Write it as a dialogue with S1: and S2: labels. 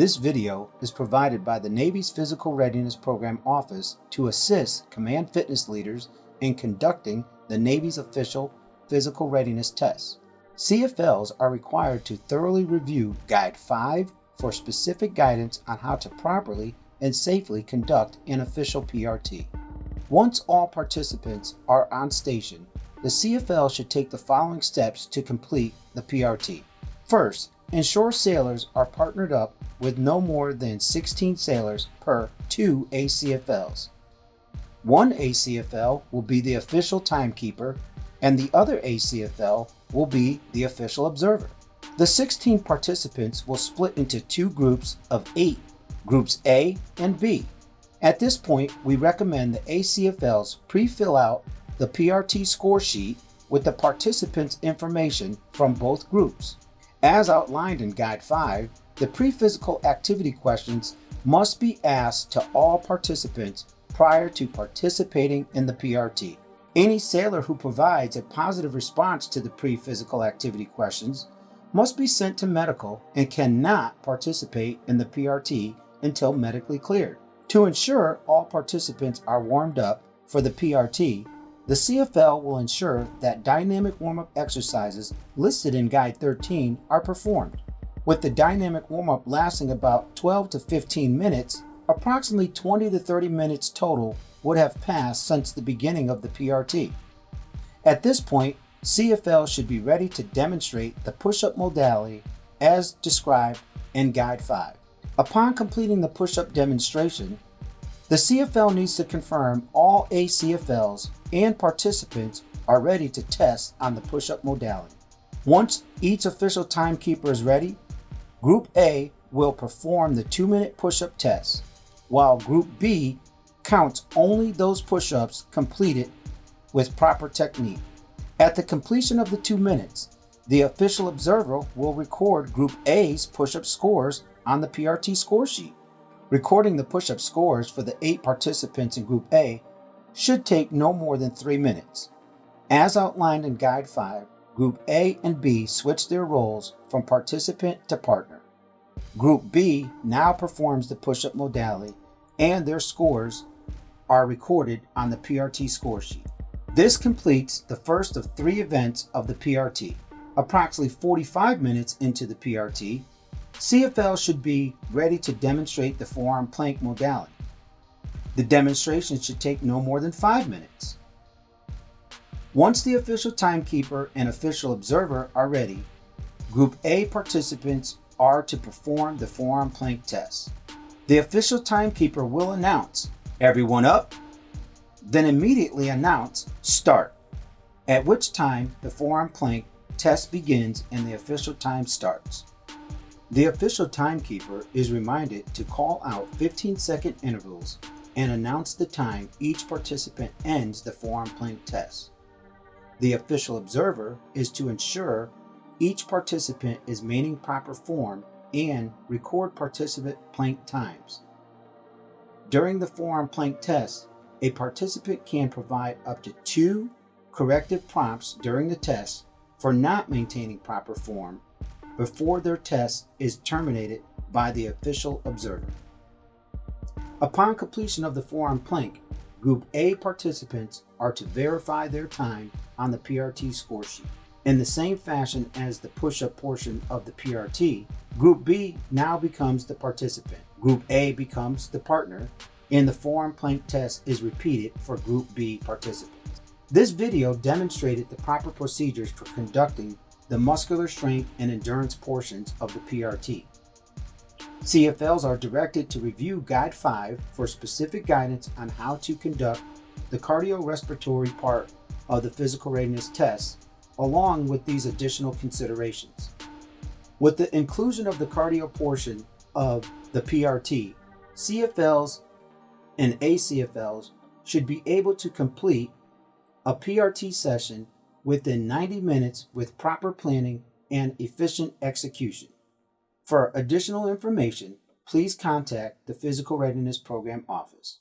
S1: This video is provided by the Navy's Physical Readiness Program Office to assist command fitness leaders in conducting the Navy's official physical readiness tests. CFLs are required to thoroughly review Guide 5 for specific guidance on how to properly and safely conduct an official PRT. Once all participants are on station, the CFL should take the following steps to complete the PRT. First, ensure sailors are partnered up with no more than 16 sailors per two ACFLs. One ACFL will be the official timekeeper and the other ACFL will be the official observer. The 16 participants will split into two groups of eight, groups A and B. At this point, we recommend the ACFLs pre-fill out the PRT score sheet with the participants' information from both groups. As outlined in Guide 5, the pre-physical activity questions must be asked to all participants prior to participating in the PRT. Any sailor who provides a positive response to the pre-physical activity questions must be sent to medical and cannot participate in the PRT until medically cleared. To ensure all participants are warmed up for the PRT, the CFL will ensure that dynamic warm-up exercises listed in Guide 13 are performed. With the dynamic warm-up lasting about 12 to 15 minutes, approximately 20 to 30 minutes total would have passed since the beginning of the PRT. At this point, CFL should be ready to demonstrate the push-up modality as described in Guide 5. Upon completing the push-up demonstration, the CFL needs to confirm all ACFLs and participants are ready to test on the push-up modality. Once each official timekeeper is ready, Group A will perform the two-minute push-up test, while Group B counts only those push-ups completed with proper technique. At the completion of the two minutes, the official observer will record Group A's push-up scores on the PRT score sheet. Recording the push-up scores for the eight participants in Group A should take no more than three minutes. As outlined in Guide 5, Group A and B switch their roles from participant to partner. Group B now performs the push-up modality and their scores are recorded on the PRT score sheet. This completes the first of three events of the PRT. Approximately 45 minutes into the PRT, CFL should be ready to demonstrate the forearm plank modality. The demonstration should take no more than five minutes. Once the official timekeeper and official observer are ready, Group A participants are to perform the forearm plank test. The official timekeeper will announce, everyone up, then immediately announce, start, at which time the forearm plank test begins and the official time starts. The official timekeeper is reminded to call out 15 second intervals and announce the time each participant ends the forearm plank test. The official observer is to ensure each participant is maintaining proper form and record participant plank times. During the forearm plank test, a participant can provide up to two corrective prompts during the test for not maintaining proper form before their test is terminated by the official observer. Upon completion of the forearm plank, Group A participants are to verify their time on the PRT score sheet. In the same fashion as the push-up portion of the PRT, Group B now becomes the participant. Group A becomes the partner, and the forearm plank test is repeated for Group B participants. This video demonstrated the proper procedures for conducting the muscular strength and endurance portions of the PRT. CFLs are directed to review Guide 5 for specific guidance on how to conduct the cardiorespiratory part of the physical readiness test, along with these additional considerations. With the inclusion of the cardio portion of the PRT, CFLs and ACFLs should be able to complete a PRT session within 90 minutes with proper planning and efficient execution. For additional information, please contact the Physical Readiness Program office.